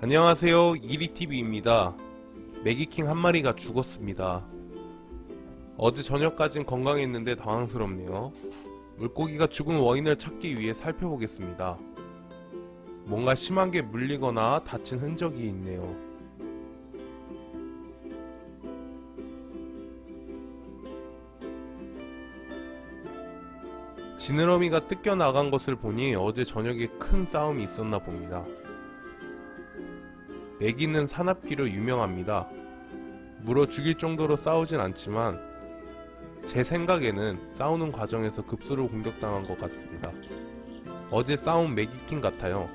안녕하세요. 이리TV입니다. 매기킹 한 마리가 죽었습니다. 어제 저녁까진 건강했는데 당황스럽네요. 물고기가 죽은 원인을 찾기 위해 살펴보겠습니다. 뭔가 심하게 물리거나 다친 흔적이 있네요. 지느러미가 뜯겨 나간 것을 보니 어제 저녁에 큰 싸움이 있었나 봅니다 매기는 사납기로 유명합니다. 물어 죽일 정도로 싸우진 않지만 제 생각에는 싸우는 과정에서 급수로 공격당한 것 같습니다. 어제 싸운 매기킹 같아요.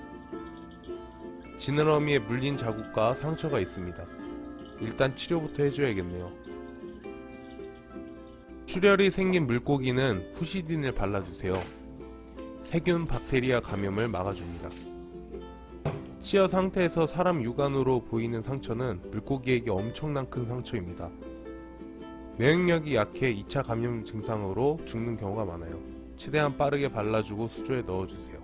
지느러미에 물린 자국과 상처가 있습니다. 일단 치료부터 해줘야겠네요. 출혈이 생긴 물고기는 후시딘을 발라주세요. 세균 박테리아 감염을 막아줍니다. 치어 상태에서 사람 육안으로 보이는 상처는 물고기에게 엄청난 큰 상처입니다. 면역력이 약해 2차 감염 증상으로 죽는 경우가 많아요. 최대한 빠르게 발라주고 수조에 넣어주세요.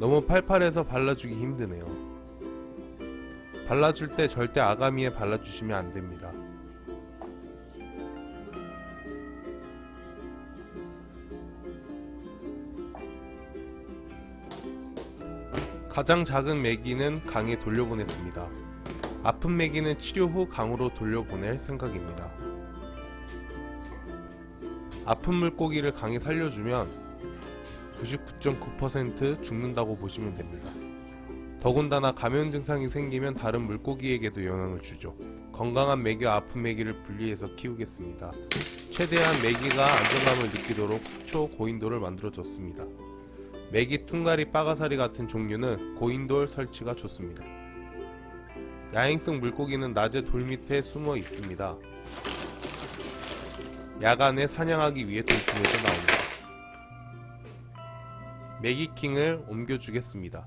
너무 팔팔해서 발라주기 힘드네요. 발라줄 때 절대 아가미에 발라주시면 안됩니다. 가장 작은 메기는 강에 돌려보냈습니다. 아픈 메기는 치료 후 강으로 돌려보낼 생각입니다. 아픈 물고기를 강에 살려주면 99.9% 죽는다고 보시면 됩니다. 더군다나 감염 증상이 생기면 다른 물고기에게도 영향을 주죠. 건강한 메기와 아픈 메기를 분리해서 키우겠습니다. 최대한 메기가 안정감을 느끼도록 수초 고인도를 만들어줬습니다. 메기 퉁가리 빠가사리 같은 종류는 고인돌 설치가 좋습니다. 야행성 물고기는 낮에 돌 밑에 숨어 있습니다. 야간에 사냥하기 위해 돌틈에서 나옵니다. 메기킹을 옮겨주겠습니다.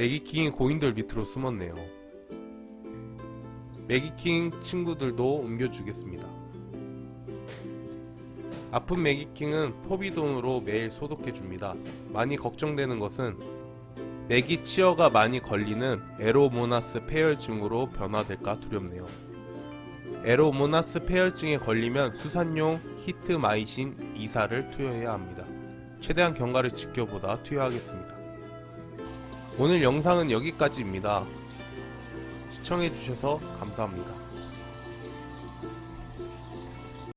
매기킹이 고인돌 밑으로 숨었네요. 매기킹 친구들도 옮겨주겠습니다. 아픈 매기킹은 포비돈으로 매일 소독해줍니다. 많이 걱정되는 것은 매기 치어가 많이 걸리는 에로모나스 폐혈증으로 변화될까 두렵네요. 에로모나스 폐혈증에 걸리면 수산용 히트마이신 2사를 투여해야 합니다. 최대한 경과를 지켜보다 투여하겠습니다. 오늘 영상은 여기까지입니다. 시청해주셔서 감사합니다.